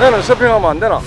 나는 서핑하면 안 되나?